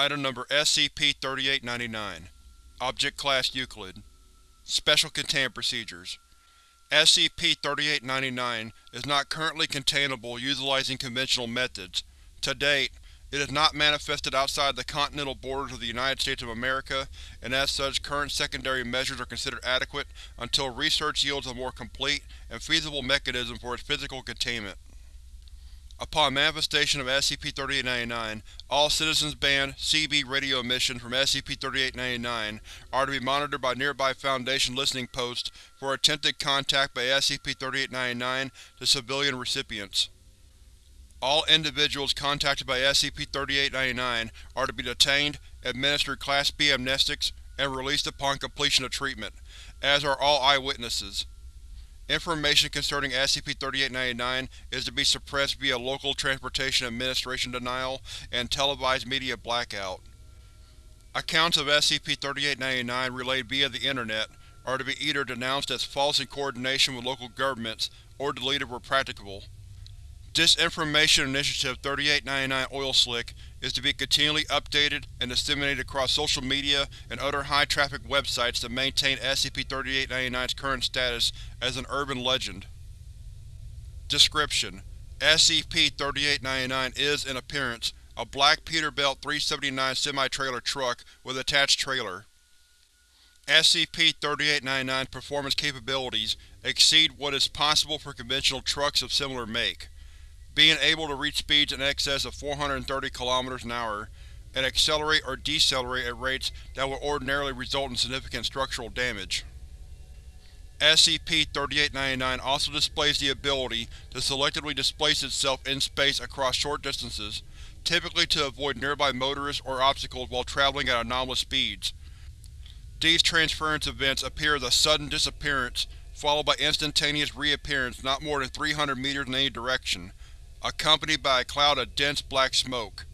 Item Number SCP-3899 Object Class Euclid Special Containment Procedures SCP-3899 is not currently containable utilizing conventional methods. To date, it has not manifested outside the continental borders of the United States of America, and as such current secondary measures are considered adequate until research yields a more complete and feasible mechanism for its physical containment. Upon manifestation of SCP-3899, all Citizens Band CB radio emissions from SCP-3899 are to be monitored by nearby Foundation listening posts for attempted contact by SCP-3899 to civilian recipients. All individuals contacted by SCP-3899 are to be detained, administered Class B amnestics, and released upon completion of treatment, as are all eyewitnesses. Information concerning SCP-3899 is to be suppressed via Local Transportation Administration denial and televised media blackout. Accounts of SCP-3899 relayed via the Internet are to be either denounced as false in coordination with local governments or deleted where practicable. Disinformation Initiative 3899 Oil Slick is to be continually updated and disseminated across social media and other high-traffic websites to maintain SCP-3899's current status as an urban legend. Description: SCP-3899 is, in appearance, a black Peterbilt 379 semi-trailer truck with attached trailer. SCP-3899's performance capabilities exceed what is possible for conventional trucks of similar make being able to reach speeds in excess of 430 km an hour, and accelerate or decelerate at rates that would ordinarily result in significant structural damage. SCP-3899 also displays the ability to selectively displace itself in space across short distances, typically to avoid nearby motorists or obstacles while traveling at anomalous speeds. These transference events appear as a sudden disappearance, followed by instantaneous reappearance not more than 300 meters in any direction, accompanied by a cloud of dense black smoke.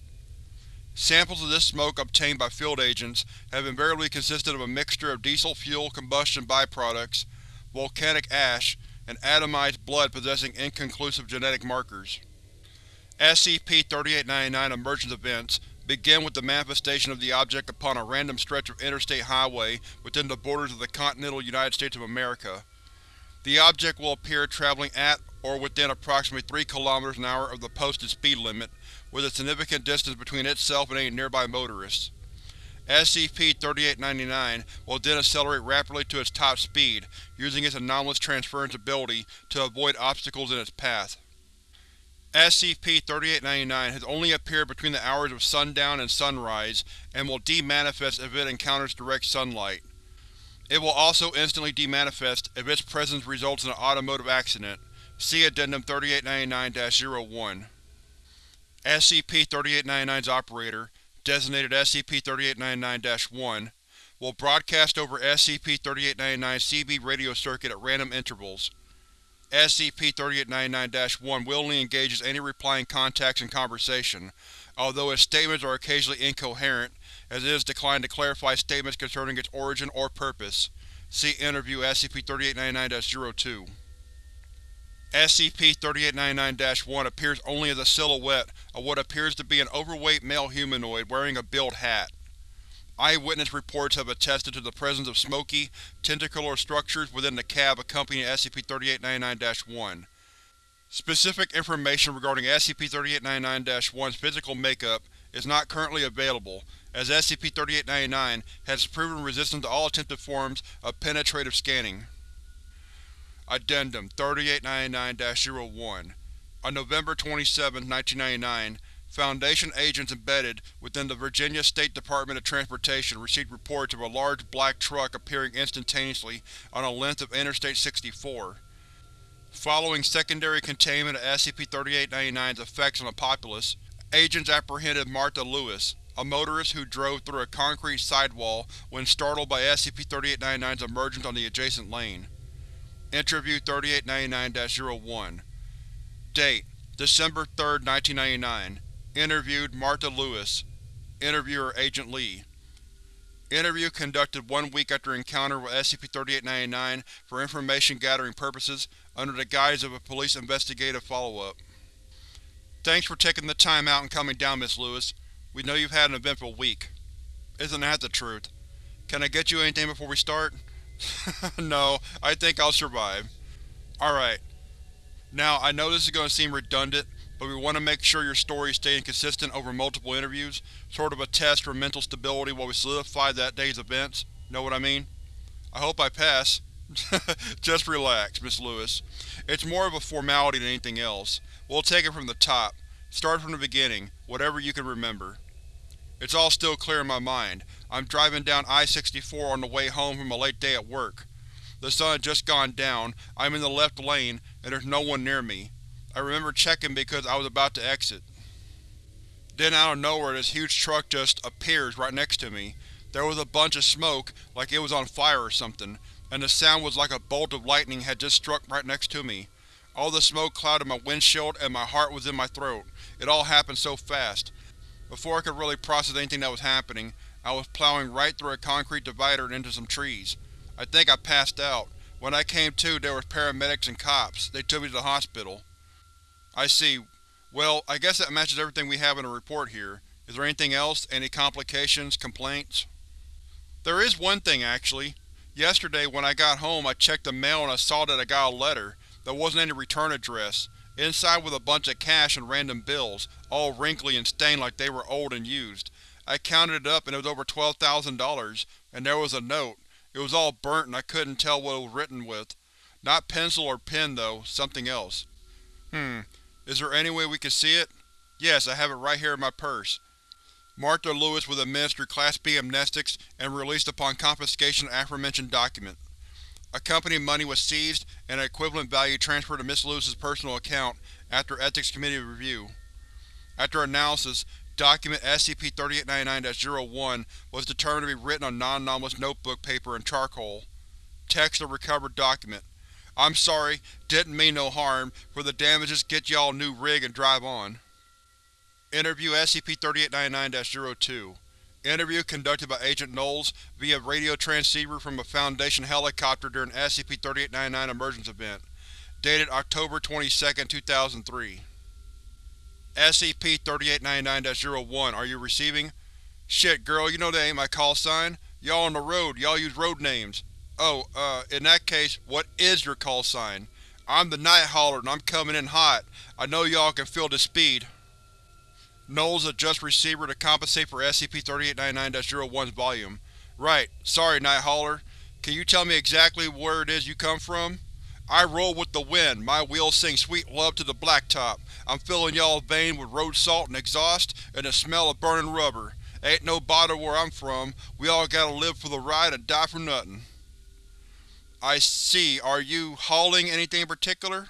Samples of this smoke obtained by field agents have invariably consisted of a mixture of diesel fuel combustion byproducts, volcanic ash, and atomized blood possessing inconclusive genetic markers. SCP-3899 emergence events begin with the manifestation of the object upon a random stretch of interstate highway within the borders of the continental United States of America. The object will appear traveling at or within approximately 3 km an hour of the posted speed limit, with a significant distance between itself and any nearby motorists. SCP-3899 will then accelerate rapidly to its top speed, using its anomalous transference ability to avoid obstacles in its path. SCP-3899 has only appeared between the hours of sundown and sunrise, and will demanifest if it encounters direct sunlight. It will also instantly demanifest if its presence results in an automotive accident, See Addendum 3899-01. SCP-3899's operator, designated SCP-3899-1, will broadcast over SCP-3899's CB radio circuit at random intervals. SCP-3899-1 willingly engages any replying contacts in conversation, although its statements are occasionally incoherent, as it has declined to clarify statements concerning its origin or purpose. See Interview SCP-3899-02. SCP-3899-1 appears only as a silhouette of what appears to be an overweight male humanoid wearing a billed hat. Eyewitness reports have attested to the presence of smoky, tentacular structures within the cab accompanying SCP-3899-1. Specific information regarding SCP-3899-1's physical makeup is not currently available, as SCP-3899 has proven resistant to all attempted forms of penetrative scanning. Addendum 3899-01 On November 27, 1999, Foundation agents embedded within the Virginia State Department of Transportation received reports of a large black truck appearing instantaneously on a length of Interstate 64. Following secondary containment of SCP-3899's effects on the populace, agents apprehended Martha Lewis, a motorist who drove through a concrete sidewall when startled by SCP-3899's emergence on the adjacent lane. Interview 3899-01 Date: December 3, 1999 Interviewed: Martha Lewis. Interviewer: Agent Lee. Interview conducted one week after encounter with SCP-3899 for information-gathering purposes under the guise of a police investigative follow-up. Thanks for taking the time out and coming down, Miss Lewis. We know you've had an eventful week. Isn't that the truth? Can I get you anything before we start? no, I think I'll survive. Alright. Now, I know this is going to seem redundant, but we want to make sure your story is staying consistent over multiple interviews, sort of a test for mental stability while we solidify that day's events. Know what I mean? I hope I pass. Just relax, Miss Lewis. It's more of a formality than anything else. We'll take it from the top. Start from the beginning, whatever you can remember. It's all still clear in my mind. I'm driving down I-64 on the way home from a late day at work. The sun had just gone down, I'm in the left lane, and there's no one near me. I remember checking because I was about to exit. Then out of nowhere this huge truck just appears right next to me. There was a bunch of smoke, like it was on fire or something, and the sound was like a bolt of lightning had just struck right next to me. All the smoke clouded my windshield and my heart was in my throat. It all happened so fast. Before I could really process anything that was happening, I was plowing right through a concrete divider and into some trees. I think I passed out. When I came to, there were paramedics and cops. They took me to the hospital. I see. Well, I guess that matches everything we have in the report here. Is there anything else? Any complications? Complaints? There is one thing, actually. Yesterday, when I got home, I checked the mail and I saw that I got a letter. There wasn't any return address. Inside was a bunch of cash and random bills, all wrinkly and stained like they were old and used. I counted it up and it was over $12,000, and there was a note. It was all burnt and I couldn't tell what it was written with. Not pencil or pen, though, something else. Hmm. Is there any way we can see it? Yes, I have it right here in my purse. Martha Lewis was administered Class B amnestics and released upon confiscation of aforementioned document. Accompanying money was seized and an equivalent value transferred to Miss Lewis's personal account after Ethics Committee review. After analysis, Document SCP-3899-01 was determined to be written on non-anomalous notebook paper and charcoal. Text of recovered document. I'm sorry, didn't mean no harm, for the damages get y'all new rig and drive on. Interview SCP-3899-02 Interview conducted by Agent Knowles via radio transceiver from a Foundation helicopter during SCP-3899 emergence event. Dated October 22, 2003 SCP-3899-01, are you receiving? Shit, girl, you know that ain't my call sign. Y'all on the road, y'all use road names. Oh, uh, in that case, what is your call sign? I'm the Night Hauler and I'm coming in hot. I know y'all can feel the speed. Knowles adjusts receiver to compensate for SCP-3899-01's volume. Right. Sorry, Night Hauler. Can you tell me exactly where it is you come from? I roll with the wind, my wheels sing sweet love to the blacktop. I'm filling y'all's vein with road salt and exhaust, and the smell of burning rubber. Ain't no bother where I'm from, we all gotta live for the ride and die for nothing. I see. Are you hauling anything in particular?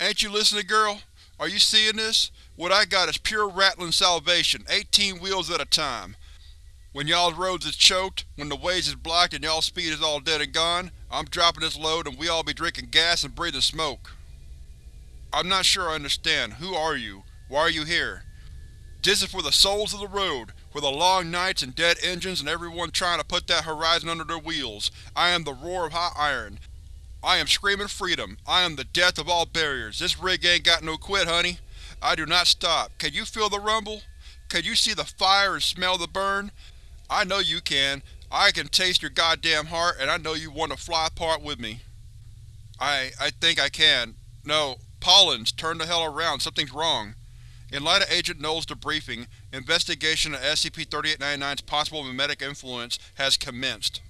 Ain't you listening, girl? Are you seeing this? What I got is pure rattling salvation, 18 wheels at a time. When y'all's roads is choked, when the ways is blocked and y'all's speed is all dead and gone, I'm dropping this load and we all be drinking gas and breathing smoke. I'm not sure I understand. Who are you? Why are you here? This is for the souls of the road, for the long nights and dead engines and everyone trying to put that horizon under their wheels. I am the roar of hot iron. I am screaming freedom. I am the death of all barriers. This rig ain't got no quit, honey. I do not stop. Can you feel the rumble? Can you see the fire and smell the burn? I know you can. I can taste your goddamn heart, and I know you want to fly apart with me. I… I think I can. No. Pollens, turn the hell around. Something's wrong. In light of Agent Knowles' debriefing, investigation of SCP-3899's possible mimetic influence has commenced.